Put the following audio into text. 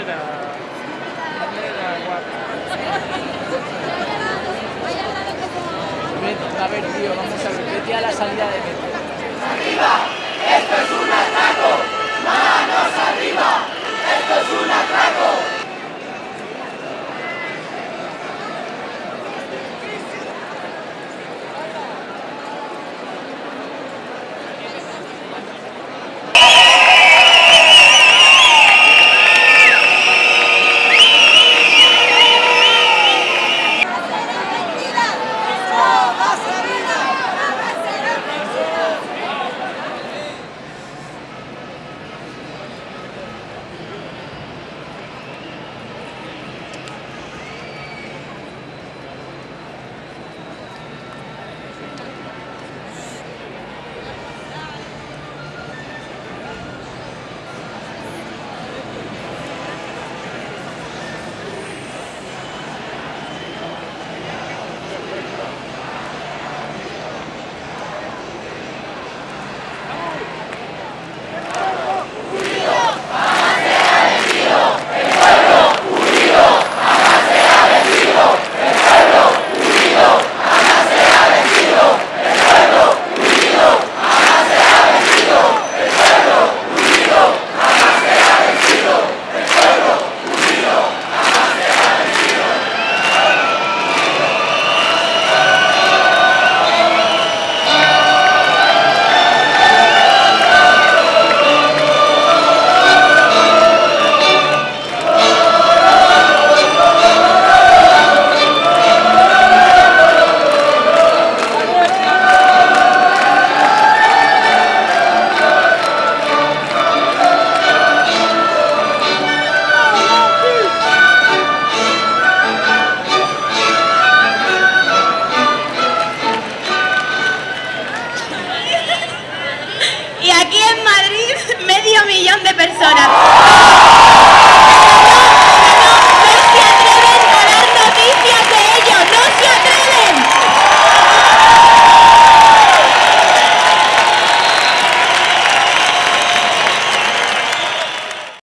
A ver, tío, vamos a ver. Vete a la salida de metro. ¡Arriba! ¡Esto es un atraco! ¡Manos arriba! ¡Esto es un atraco! Aquí en Madrid, medio millón de personas.